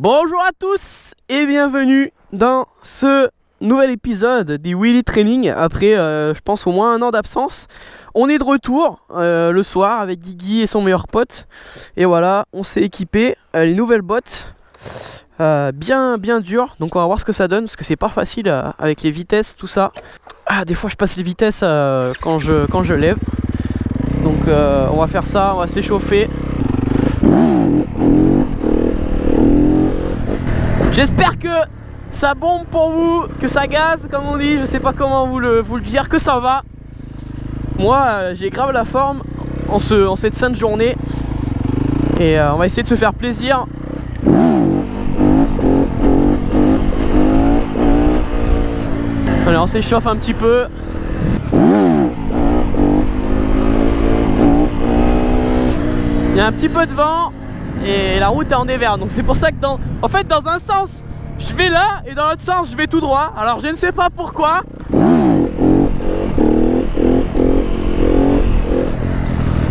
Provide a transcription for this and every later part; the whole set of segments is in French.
Bonjour à tous et bienvenue dans ce nouvel épisode des Willy Training après euh, je pense au moins un an d'absence. On est de retour euh, le soir avec Guigui et son meilleur pote et voilà on s'est équipé euh, les nouvelles bottes bien bien dures donc on va voir ce que ça donne parce que c'est pas facile avec les vitesses tout ça. Ah, des fois je passe les vitesses quand, je, quand je lève donc on va faire ça, on va s'échauffer. J'espère que ça bombe pour vous, que ça gaz comme on dit, je sais pas comment vous le, vous le dire, que ça va. Moi euh, j'ai grave la forme en, ce, en cette sainte journée et euh, on va essayer de se faire plaisir. Allez on s'échauffe un petit peu. Il y a un petit peu de vent et la route est en dévers donc c'est pour ça que dans en fait dans un sens je vais là et dans l'autre sens je vais tout droit. Alors je ne sais pas pourquoi.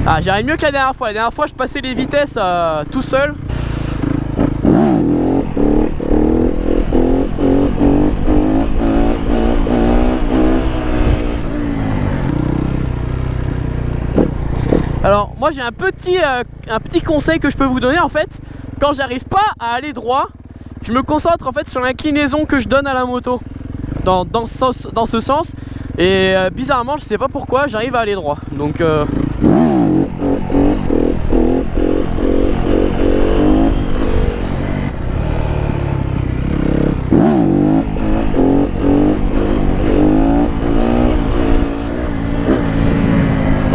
Ah j'arrive mieux que la dernière fois. La dernière fois je passais les vitesses euh, tout seul Alors moi j'ai un petit, euh, un petit conseil que je peux vous donner en fait. Quand j'arrive pas à aller droit Je me concentre en fait sur l'inclinaison que je donne à la moto. Dans, dans, ce, dans ce sens. Et euh, bizarrement je sais pas pourquoi j'arrive à aller droit. Donc euh,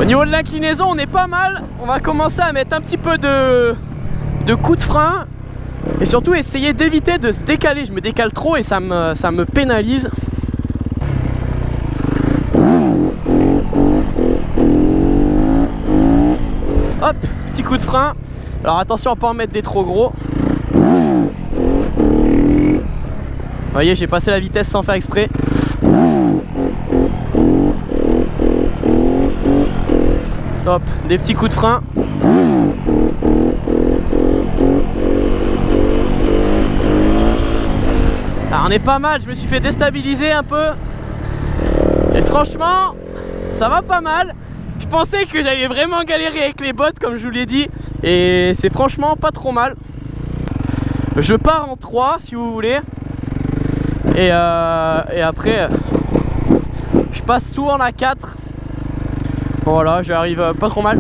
Au niveau de l'inclinaison, on est pas mal. On va commencer à mettre un petit peu de, de coups de frein. Et surtout essayer d'éviter de se décaler. Je me décale trop et ça me, ça me pénalise. Hop, petit coup de frein. Alors attention à pas en mettre des trop gros. Vous voyez, j'ai passé la vitesse sans faire exprès. Hop, des petits coups de frein. Alors on est pas mal, je me suis fait déstabiliser un peu. Et franchement, ça va pas mal. Je pensais que j'avais vraiment galéré avec les bottes comme je vous l'ai dit. Et c'est franchement pas trop mal. Je pars en 3 si vous voulez. Et, euh, et après, je passe souvent la 4 voilà, j'arrive euh, pas trop mal.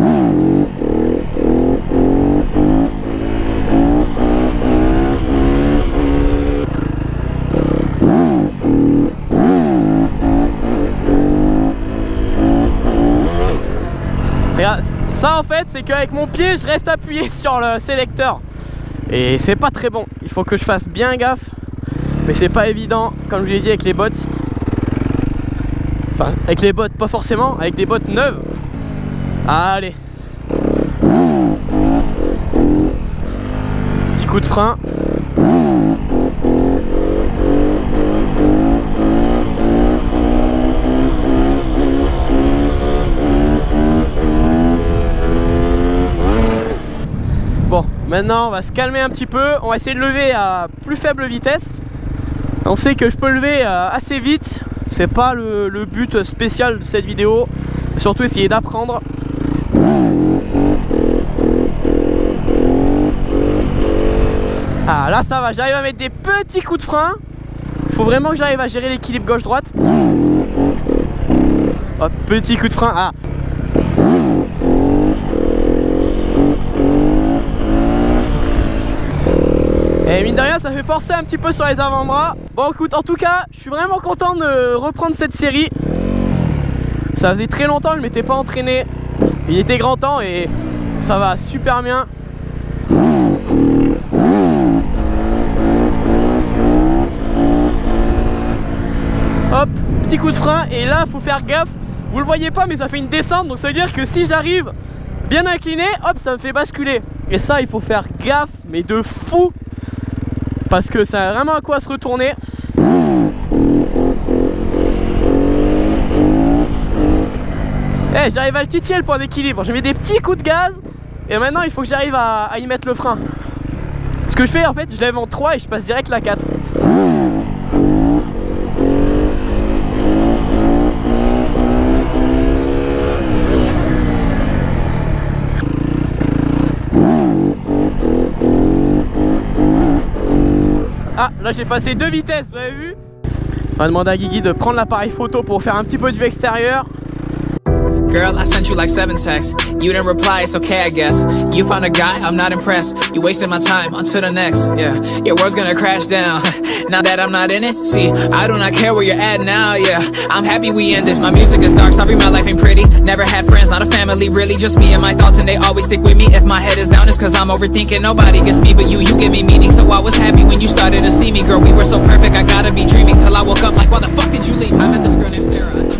Et ça en fait c'est qu'avec mon pied je reste appuyé sur le sélecteur. Et c'est pas très bon, il faut que je fasse bien gaffe. Mais c'est pas évident comme je l'ai dit avec les bottes. Enfin avec les bottes pas forcément, avec des bottes neuves Allez. Petit coup de frein. Bon, maintenant on va se calmer un petit peu. On va essayer de lever à plus faible vitesse. On sait que je peux lever euh, assez vite. C'est pas le, le but spécial de cette vidéo. Surtout essayer d'apprendre ah là ça va, j'arrive à mettre des petits coups de frein. Faut vraiment que j'arrive à gérer l'équilibre gauche-droite. Petit coup de frein, ah. Et mine de rien ça fait forcer un petit peu sur les avant-bras. Bon écoute en tout cas je suis vraiment content de reprendre cette série. Ça faisait très longtemps je m'étais pas entraîné il était grand temps et ça va super bien. Hop petit coup de frein et là faut faire gaffe. Vous le voyez pas mais ça fait une descente donc ça veut dire que si j'arrive bien incliné hop ça me fait basculer. Et ça il faut faire gaffe mais de fou parce que ça a vraiment à quoi se retourner Eh, j'arrive à le titiller le point d'équilibre. Je mets des petits coups de gaz et maintenant il faut que j'arrive à, y mettre le frein. Ce que je fais en fait, je lève en 3 et je passe direct la 4. Ah, là j'ai passé deux vitesses, vous avez vu? On va demander à Guigui de prendre l'appareil photo pour faire un petit peu de vue extérieur. Girl, I sent you like seven texts. You didn't reply, it's okay, I guess. You found a guy, I'm not impressed. You wasted my time, on to the next. Yeah, your world's gonna crash down. now that I'm not in it, see, I do not care where you're at now. Yeah, I'm happy we ended. My music is dark, sorry, my life ain't pretty. Never had friends, not a family, really. Just me and my thoughts, and they always stick with me. If my head is down, it's cause I'm overthinking. Nobody gets me but you, you give me meaning. So I was happy when you started to see me, girl. We were so perfect, I gotta be dreaming till I woke up like, why the fuck did you leave? I met this girl named Sarah.